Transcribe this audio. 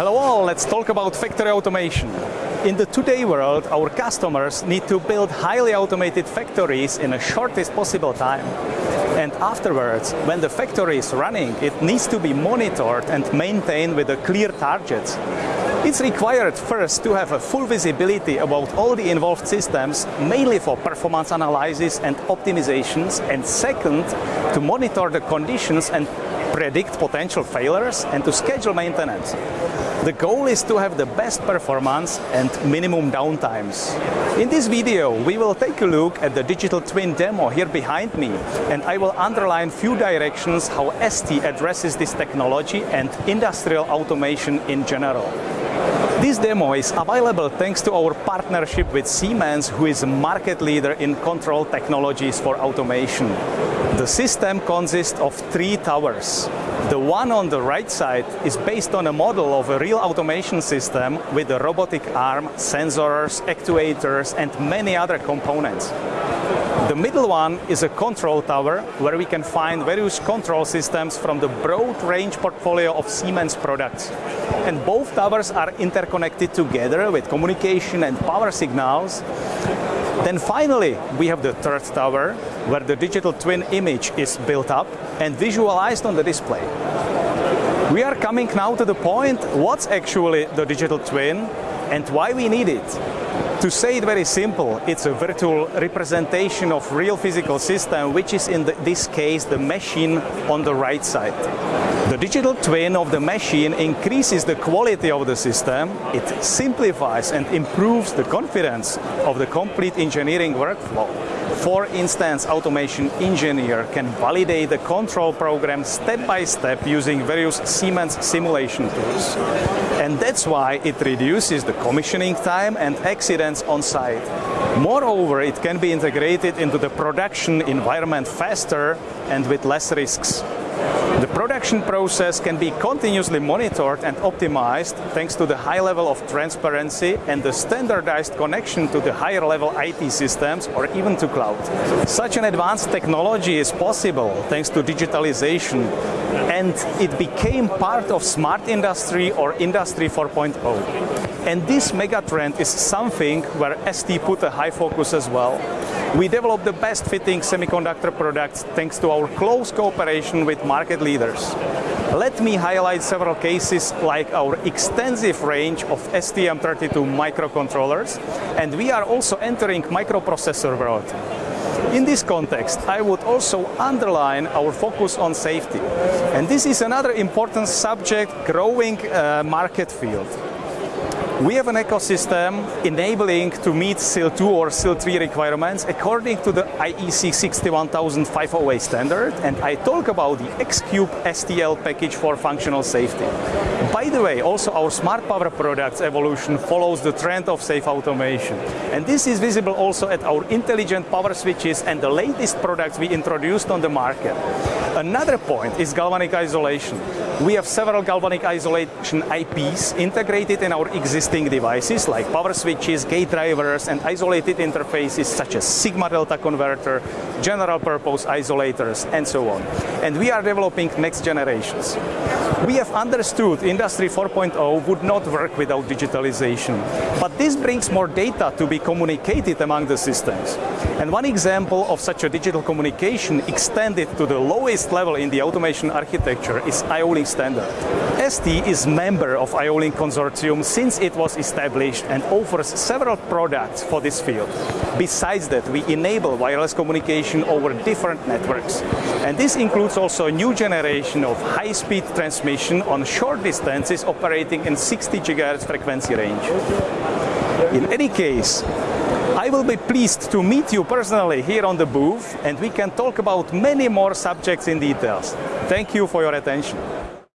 Hello all, let's talk about factory automation. In the today world, our customers need to build highly automated factories in the shortest possible time. And afterwards, when the factory is running, it needs to be monitored and maintained with a clear target. It's required first to have a full visibility about all the involved systems, mainly for performance analysis and optimizations, and second, to monitor the conditions and predict potential failures and to schedule maintenance. The goal is to have the best performance and minimum downtimes. In this video, we will take a look at the digital twin demo here behind me, and I will underline few directions how ST addresses this technology and industrial automation in general. This demo is available thanks to our partnership with Siemens, who is a market leader in control technologies for automation. The system consists of three towers. The one on the right side is based on a model of a real automation system with a robotic arm, sensors, actuators and many other components. The middle one is a control tower where we can find various control systems from the broad range portfolio of Siemens products. And both towers are interconnected together with communication and power signals. Then finally, we have the third tower where the digital twin image is built up and visualized on the display. We are coming now to the point what's actually the digital twin and why we need it. To say it very simple, it's a virtual representation of real physical system, which is in the, this case the machine on the right side. The digital twin of the machine increases the quality of the system, it simplifies and improves the confidence of the complete engineering workflow. For instance, automation engineer can validate the control program step by step using various Siemens simulation tools. And that's why it reduces the commissioning time and accidents on site. Moreover, it can be integrated into the production environment faster and with less risks. The production process can be continuously monitored and optimized thanks to the high level of transparency and the standardized connection to the higher level IT systems or even to cloud. Such an advanced technology is possible thanks to digitalization and it became part of smart industry or industry 4.0. And this megatrend is something where ST put a high focus as well. We develop the best fitting semiconductor products thanks to our close cooperation with market leaders. Let me highlight several cases like our extensive range of STM32 microcontrollers and we are also entering microprocessor world. In this context, I would also underline our focus on safety. And this is another important subject, growing uh, market field. We have an ecosystem enabling to meet SIL 2 or SIL 3 requirements according to the IEC 61508 standard and I talk about the X-Cube STL package for functional safety. By the way, also our smart power products evolution follows the trend of safe automation. And this is visible also at our intelligent power switches and the latest products we introduced on the market. Another point is galvanic isolation. We have several galvanic isolation IPs integrated in our existing devices like power switches, gate drivers and isolated interfaces such as sigma delta converter, general purpose isolators and so on. And we are developing next generations. We have understood Industry 4.0 would not work without digitalization. But this brings more data to be communicated among the systems. And one example of such a digital communication extended to the lowest level in the automation architecture is IO-Link standard. ST is member of IO-Link consortium since it was established and offers several products for this field. Besides that, we enable wireless communication over different networks. And this includes also a new generation of high-speed transmission on short distances operating in 60 GHz frequency range. In any case, I will be pleased to meet you personally here on the booth and we can talk about many more subjects in details. Thank you for your attention.